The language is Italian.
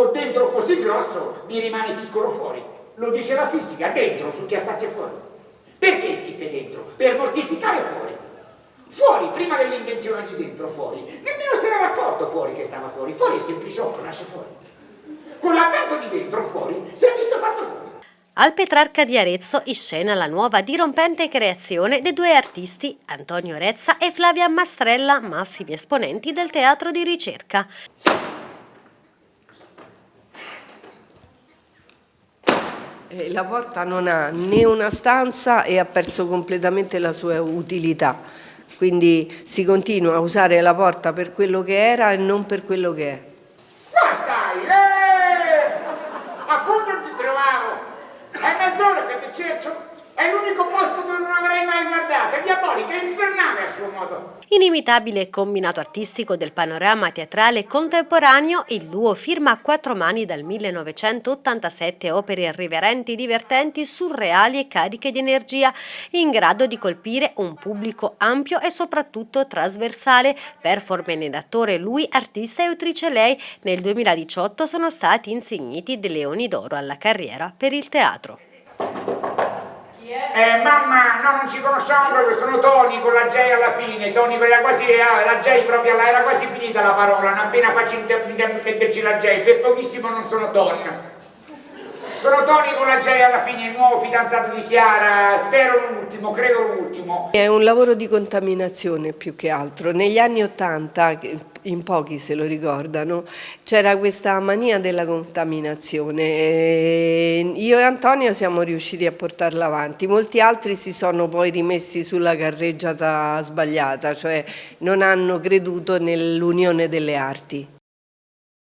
con dentro così grosso vi rimane piccolo fuori. Lo dice la fisica, dentro su chi ha spazio fuori. Perché esiste dentro? Per mortificare fuori. Fuori, prima dell'invenzione di dentro, fuori. Nemmeno se n'era accorto fuori che stava fuori. Fuori è sempliciotto, nasce fuori. Con l'avvento di dentro, fuori, si è visto fatto fuori. Al Petrarca di Arezzo in scena la nuova dirompente creazione dei due artisti Antonio Rezza e Flavia Mastrella, massimi esponenti del teatro di ricerca. Eh, La porta non ha né una stanza e ha perso completamente la sua utilità, quindi si continua a usare la porta per quello che era e non per quello che è. Qua stai, eh! Appunto ti trovavo! È mezz'ora che ti cerco! È l'unico posto dove non avrei mai guardato! È diabolica, è infernale! Inimitabile combinato artistico del panorama teatrale contemporaneo, il duo firma a quattro mani dal 1987 opere irriverenti, divertenti, surreali e cariche di energia, in grado di colpire un pubblico ampio e soprattutto trasversale. Performance d'attore lui, artista e autrice lei, nel 2018 sono stati insigniti dei Leoni d'Oro alla carriera per il teatro. Eh, mamma, no, non ci conosciamo proprio, sono Tony con la J alla fine, Tony con quasi, la J proprio, era quasi finita la parola, non appena faccio metterci la J, per pochissimo non sono Don. Sono Tony J alla fine, il nuovo fidanzato di Chiara, spero l'ultimo, credo l'ultimo. È un lavoro di contaminazione più che altro. Negli anni Ottanta, in pochi se lo ricordano, c'era questa mania della contaminazione. Io e Antonio siamo riusciti a portarla avanti, molti altri si sono poi rimessi sulla carreggiata sbagliata, cioè non hanno creduto nell'unione delle arti.